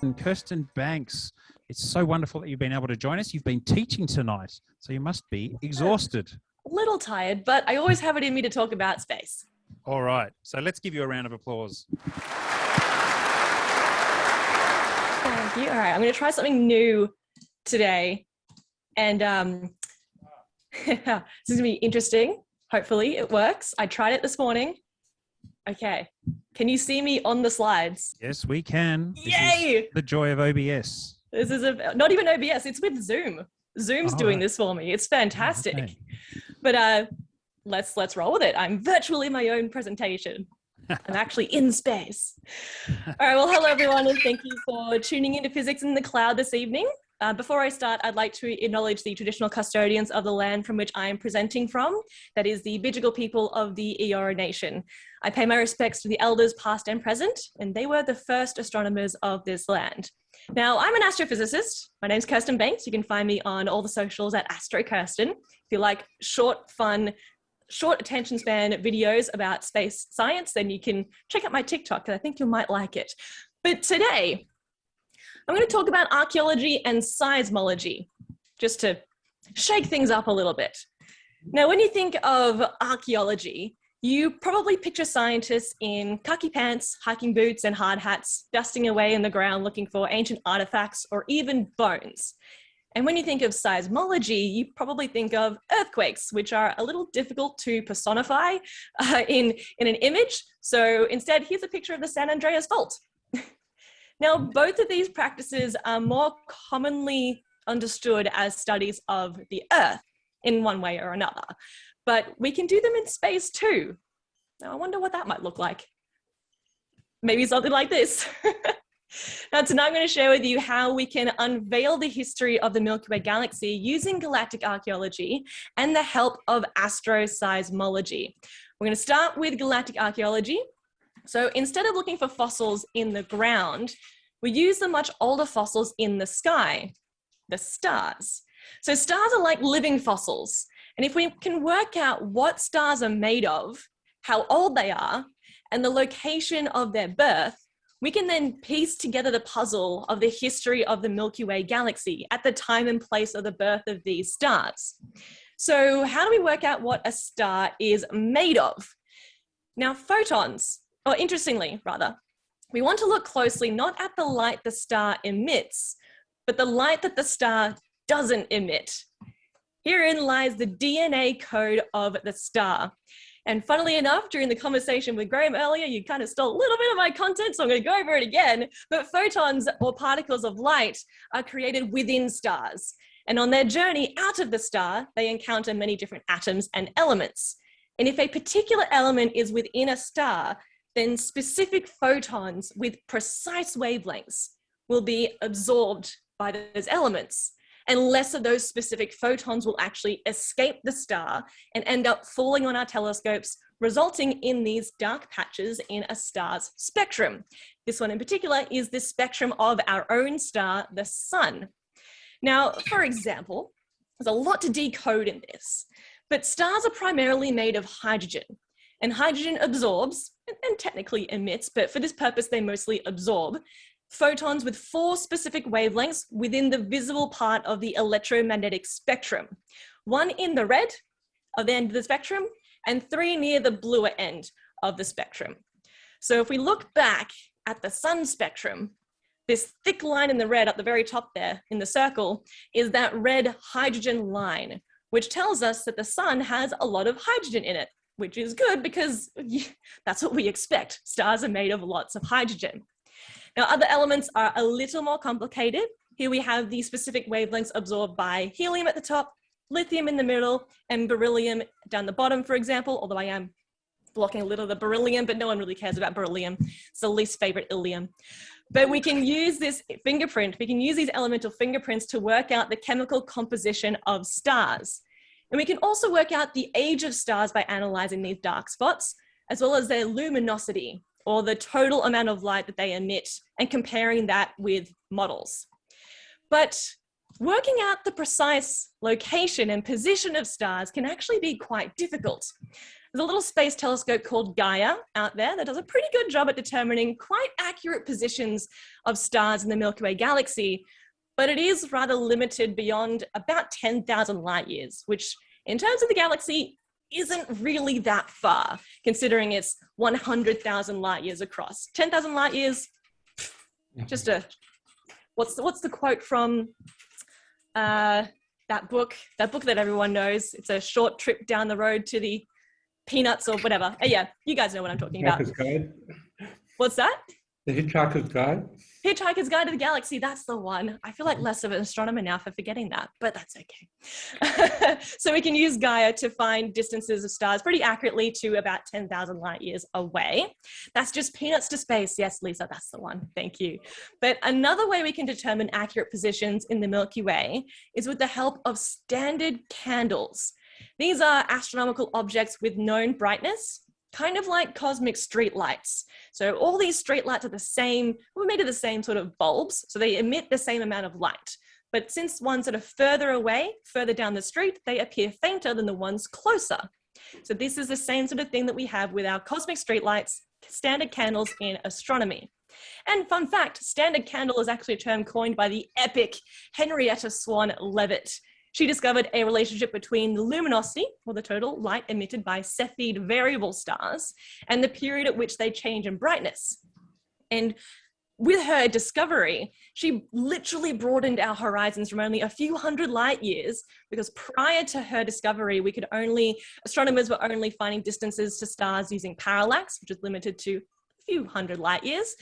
And Kirsten Banks, it's so wonderful that you've been able to join us. You've been teaching tonight, so you must be exhausted. A little tired, but I always have it in me to talk about space. All right, so let's give you a round of applause. Thank you. All right, I'm going to try something new today. And um, this is going to be interesting. Hopefully it works. I tried it this morning. Okay. Can you see me on the slides? Yes, we can. Yay! the joy of OBS. This is a, not even OBS, it's with Zoom. Zoom's Oh, doing this for me. It's fantastic. Okay. But uh, let's let's roll with it. I'm virtually my own presentation. I'm actually in space. All right, well, hello everyone, and thank you for tuning into Physics in the Cloud this evening. Uh, before I start, I'd like to acknowledge the traditional custodians of the land from which I am presenting from. That is the Bidjigal people of the Eora Nation. I pay my respects to the elders past and present, and they were the first astronomers of this land. Now, I'm an astrophysicist. My name's Kirsten Banks. You can find me on all the socials at Astro Kirsten. If you like short, fun, short attention span videos about space science, then you can check out my TikTok, and I think you might like it. But today, I'm going to talk about archaeology and seismology, just to shake things up a little bit. Now, when you think of archaeology, you probably picture scientists in khaki pants, hiking boots, and hard hats, dusting away in the ground looking for ancient artifacts or even bones. And when you think of seismology, you probably think of earthquakes, which are a little difficult to personify uh, in, in an image. So instead, here's a picture of the San Andreas Fault. Now, both of these practices are more commonly understood as studies of the Earth in one way or another. But we can do them in space too. Now, I wonder what that might look like. Maybe something like this. Now tonight I'm going to share with you how we can unveil the history of the Milky Way galaxy using galactic archaeology and the help of astroseismology. We're going to start with galactic archaeology. So instead of looking for fossils in the ground, we use the much older fossils in the sky, the stars. So stars are like living fossils. And if we can work out what stars are made of, how old they are, and the location of their birth, we can then piece together the puzzle of the history of the Milky Way galaxy at the time and place of the birth of these stars. So how do we work out what a star is made of? Now photons, or interestingly rather, we want to look closely not at the light the star emits, but the light that the star doesn't emit. Herein lies the DNA code of the star. And funnily enough, during the conversation with Graham earlier, you kind of stole a little bit of my content, so I'm going to go over it again. But photons or particles of light are created within stars. And on their journey out of the star, they encounter many different atoms and elements. And if a particular element is within a star, then specific photons with precise wavelengths will be absorbed by those elements and less of those specific photons will actually escape the star and end up falling on our telescopes, resulting in these dark patches in a star's spectrum. This one in particular is the spectrum of our own star, the sun. Now, for example, there's a lot to decode in this, but stars are primarily made of hydrogen. And hydrogen absorbs, and technically emits, but for this purpose, they mostly absorb, photons with four specific wavelengths within the visible part of the electromagnetic spectrum. One in the red of the end of the spectrum and three near the bluer end of the spectrum. So if we look back at the sun spectrum, this thick line in the red at the very top there in the circle is that red hydrogen line, which tells us that the sun has a lot of hydrogen in it, which is good because that's what we expect. Stars are made of lots of hydrogen. Now, other elements are a little more complicated. Here we have the specific wavelengths absorbed by helium at the top, lithium in the middle, and beryllium down the bottom, for example, although I am blocking a little of the beryllium, but no one really cares about beryllium. It's the least favorite ilium. But we can use this fingerprint, we can use these elemental fingerprints to work out the chemical composition of stars. And we can also work out the age of stars by analyzing these dark spots, as well as their luminosity, or the total amount of light that they emit and comparing that with models. But working out the precise location and position of stars can actually be quite difficult. There's a little space telescope called Gaia out there that does a pretty good job at determining quite accurate positions of stars in the Milky Way galaxy, but it is rather limited beyond about 10,000 light years, which in terms of the galaxy isn't really that far, considering it's 100,000 light years across. 10,000 light years, just a, what's the, what's the quote from uh, that book, that book that everyone knows? It's a short trip down the road to the peanuts or whatever. Uh, yeah, you guys know what I'm talking about. What's that? The Hitchhiker's Guide. Hitchhiker's Guide to the Galaxy, that's the one. I feel like less of an astronomer now for forgetting that, but that's okay. so we can use Gaia to find distances of stars pretty accurately to about 10,000 light years away. That's just peanuts to space. Yes, Lisa, that's the one. Thank you. But another way we can determine accurate positions in the Milky Way is with the help of standard candles. These are astronomical objects with known brightness kind of like cosmic street lights. So all these street lights are the same, we're made of the same sort of bulbs, so they emit the same amount of light. But since ones that are further away, further down the street, they appear fainter than the ones closer. So this is the same sort of thing that we have with our cosmic streetlights, standard candles in astronomy. And fun fact, standard candle is actually a term coined by the epic Henrietta Swan Leavitt. She discovered a relationship between the luminosity, or the total light emitted by Cepheid variable stars, and the period at which they change in brightness. And with her discovery, she literally broadened our horizons from only a few hundred light years because prior to her discovery, we could only, astronomers were only finding distances to stars using parallax, which is limited to a few hundred light years.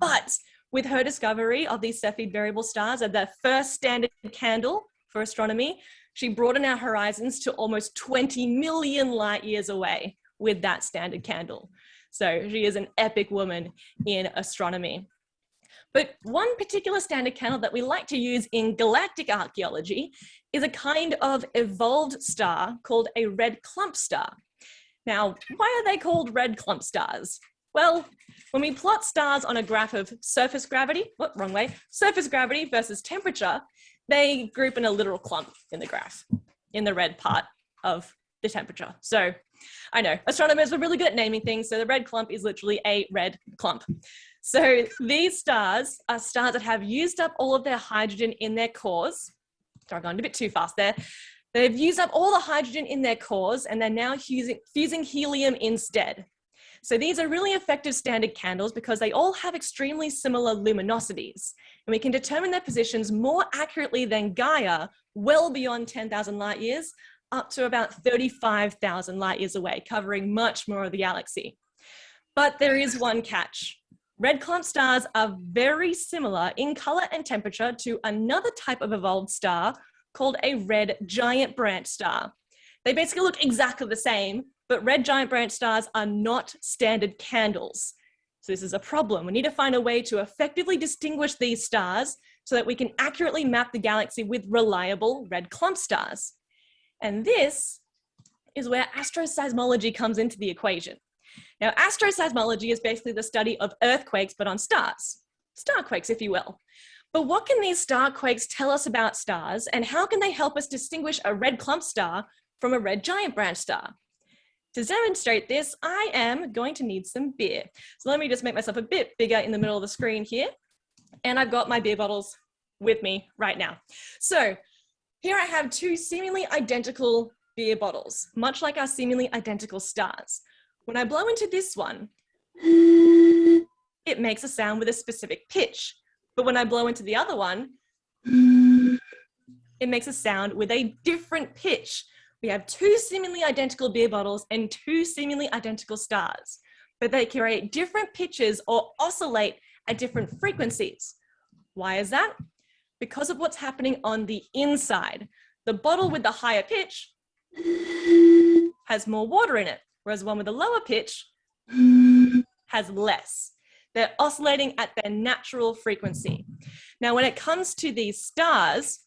But with her discovery of these Cepheid variable stars and the first standard candle for astronomy, she broadened our horizons to almost 20 million light years away with that standard candle. So she is an epic woman in astronomy. But one particular standard candle that we like to use in galactic archaeology is a kind of evolved star called a red clump star. Now, why are they called red clump stars? Well, when we plot stars on a graph of surface gravity, what, wrong way, surface gravity versus temperature, they group in a literal clump in the graph, in the red part of the temperature. So I know astronomers were really good at naming things. So the red clump is literally a red clump. So these stars are stars that have used up all of their hydrogen in their cores. Sorry, I've gone a bit too fast there. They've used up all the hydrogen in their cores and they're now fusing, fusing helium instead. So these are really effective standard candles because they all have extremely similar luminosities. And we can determine their positions more accurately than Gaia, well beyond 10,000 light years, up to about 35,000 light years away, covering much more of the galaxy. But there is one catch. Red clump stars are very similar in color and temperature to another type of evolved star called a red giant branch star. They basically look exactly the same, but red giant branch stars are not standard candles. So this is a problem. We need to find a way to effectively distinguish these stars so that we can accurately map the galaxy with reliable red clump stars. And this is where astroseismology comes into the equation. Now, astroseismology is basically the study of earthquakes, but on stars, starquakes, if you will. But what can these starquakes tell us about stars and how can they help us distinguish a red clump star from a red giant branch star? To demonstrate this, I am going to need some beer. So let me just make myself a bit bigger in the middle of the screen here. And I've got my beer bottles with me right now. So here I have two seemingly identical beer bottles, much like our seemingly identical stars. When I blow into this one, it makes a sound with a specific pitch. But when I blow into the other one, it makes a sound with a different pitch. We have two seemingly identical beer bottles and two seemingly identical stars, but they create different pitches or oscillate at different frequencies. Why is that? Because of what's happening on the inside. The bottle with the higher pitch has more water in it, whereas one with the lower pitch has less. They're oscillating at their natural frequency. Now, when it comes to these stars,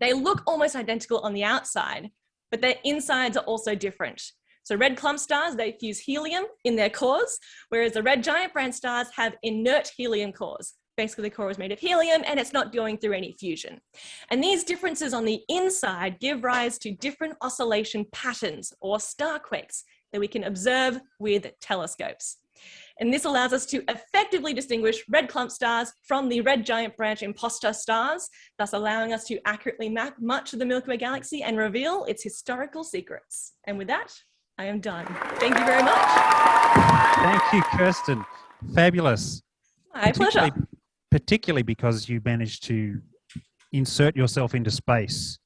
they look almost identical on the outside, but their insides are also different. So red clump stars, they fuse helium in their cores, whereas the red giant branch stars have inert helium cores. Basically, the core is made of helium and it's not going through any fusion. And these differences on the inside give rise to different oscillation patterns or starquakes that we can observe with telescopes. And this allows us to effectively distinguish red clump stars from the red giant branch imposter stars, thus allowing us to accurately map much of the Milky Way galaxy and reveal its historical secrets. And with that, I am done. Thank you very much. Thank you, Kirsten. Fabulous. My pleasure. Particularly, particularly because you managed to insert yourself into space.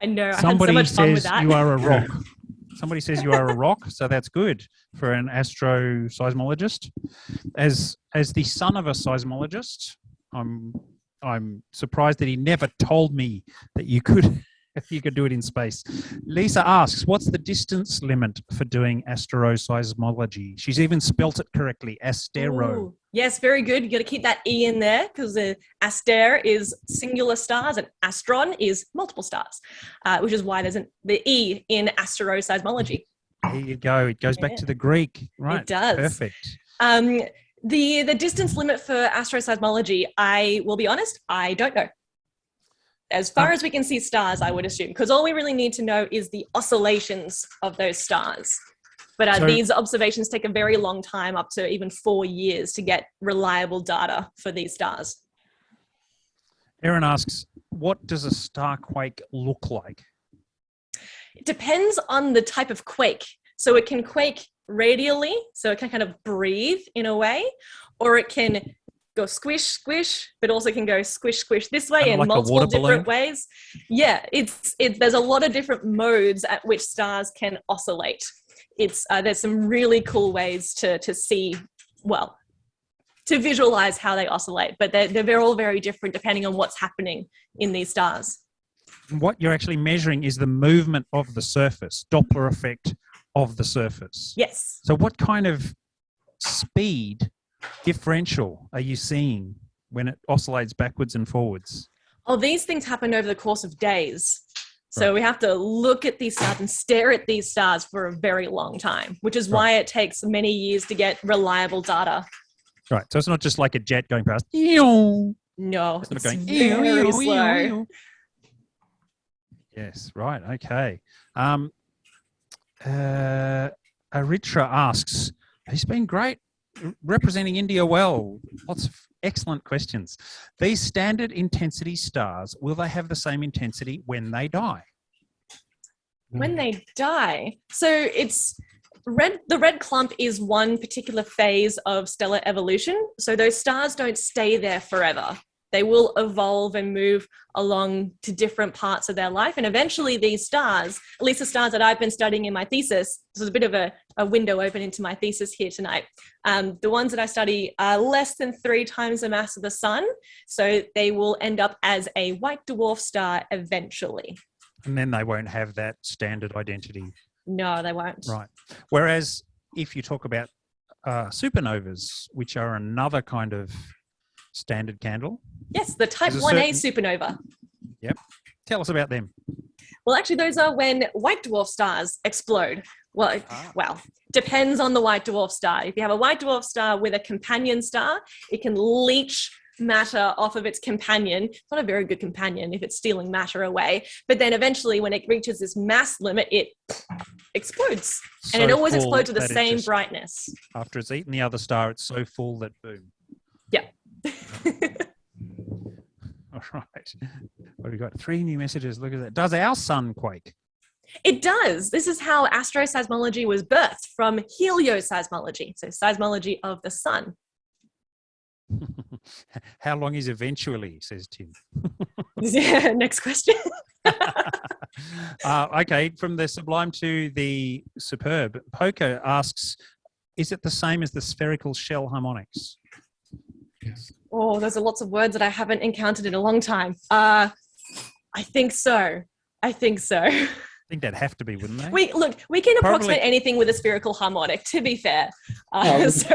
I know, I Somebody had so much fun with says that. you are a rock. Somebody says you are a rock, so that's good for an astroseismologist. As as the son of a seismologist, I'm I'm surprised that he never told me that you could you could do it in space. Lisa asks, "What's the distance limit for doing asteroseismology? She's even spelt it correctly, astero. Ooh, Yes, very good. You got to keep that E in there because the aster is singular stars and astron is multiple stars, uh, which is why there's an, the E in asteroseismology. There you go. It goes back to the Greek, right? It does. Perfect. Um, the, the distance limit for asteroseismology, I will be honest, I don't know. As far Um, as we can see stars, I would assume, because all we really need to know is the oscillations of those stars. But uh, So- these observations take a very long time, up to even four years, to get reliable data for these stars. Aaron asks, "What does a star quake look like?" It depends on the type of quake. So it can quake radially, so it can kind of breathe in a way, or it can go squish, squish, but also can go squish, squish this way Kinda in like multiple water different balloon? ways. Yeah, it's it. There's a lot of different modes at which stars can oscillate. It's uh, there's some really cool ways to to see well to visualize how they oscillate, but they're, they're all very different depending on what's happening in these stars. What you're actually measuring is the movement of the surface, Doppler effect of the surface. Yes. So, what kind of speed differential are you seeing when it oscillates backwards and forwards? Oh, these things happen over the course of days. So Right. we have to look at these stars and stare at these stars for a very long time, which is Right. why it takes many years to get reliable data. Right. So it's not just like a jet going past. No, It's not it's going. very slow. Yes. Right. Okay. Um, uh, Aritra asks, "He's been great representing India well. Lots of excellent questions. These standard intensity stars will they have the same intensity when they die? When they die, so it's red. The red clump is one particular phase of stellar evolution. So those stars don't stay there forever. They will evolve and move along to different parts of their life. And eventually, these stars, at least the stars that I've been studying in my thesis, this is a bit of a, a window open into my thesis here tonight. Um, the ones that I study are less than three times the mass of the sun. So they will end up as a white dwarf star eventually. And then they won't have that standard identity. No, they won't. Right. Whereas if you talk about uh, supernovas, which are another kind of standard candle, Yes, the type 1A certain- supernova. Yep. Tell us about them. Well, actually, those are when white dwarf stars explode. Well, Ah. well, depends on the white dwarf star. If you have a white dwarf star with a companion star, it can leach matter off of its companion. It's not a very good companion if it's stealing matter away. But then eventually, when it reaches this mass limit, it explodes. And it always explodes with the same brightness. After it's eaten the other star, it's so full that boom. All right. What have we got? Three new messages. Look at that. Does our sun quake? It does. This is how astroseismology was birthed from helioseismology, so seismology of the sun. How long is eventually? Says Tim. Yeah, Next question. uh, okay, from the sublime to the superb. Poker asks, is it the same as the spherical shell harmonics? Yes. Oh, those are lots of words that I haven't encountered in a long time. Uh, I think so. I think so. I think that'd have to be, wouldn't they? We look. We can Probably- approximate anything with a spherical harmonic. To be fair, uh, Oh. so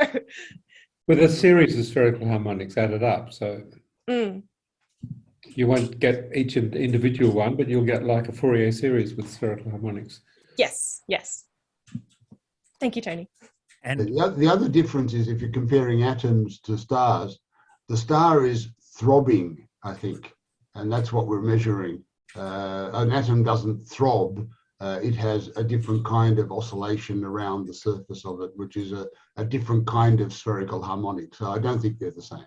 With a series of spherical harmonics added up, so mm, you won't get each individual one, but you'll get like a Fourier series with spherical harmonics. yes, yes. Thank you, Tony. and The, the other difference is if you're comparing atoms to stars, the star is throbbing, I think, and that's what we're measuring. Uh, an atom doesn't throb, uh, it has a different kind of oscillation around the surface of it, which is a, a different kind of spherical harmonic. So I don't think they're the same.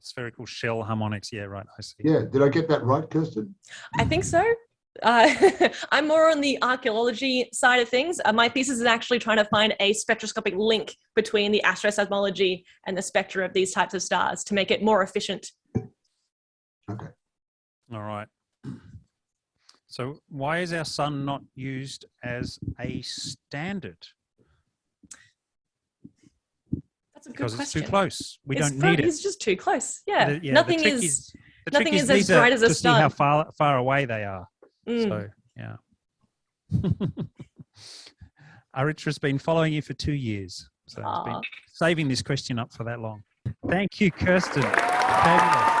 Spherical shell harmonics. Yeah, right. I see. Yeah, did I get that right, Kirsten? I think so. Uh, I'm more on the archaeology side of things. Uh, my thesis is actually trying to find a spectroscopic link between the astroseismology and the spectra of these types of stars to make it more efficient. Okay. All right. So why is our sun not used as a standard? That's a good Because it's too close. We It's don't pro- need it. It's just too close. Yeah. The- yeah, nothing trick is. nothing is as bright as a to see how far far away they are. Mm. So yeah. Aritra's been following you for two years. So it's been saving this question up for that long. Thank you, Kirsten. Fabulous.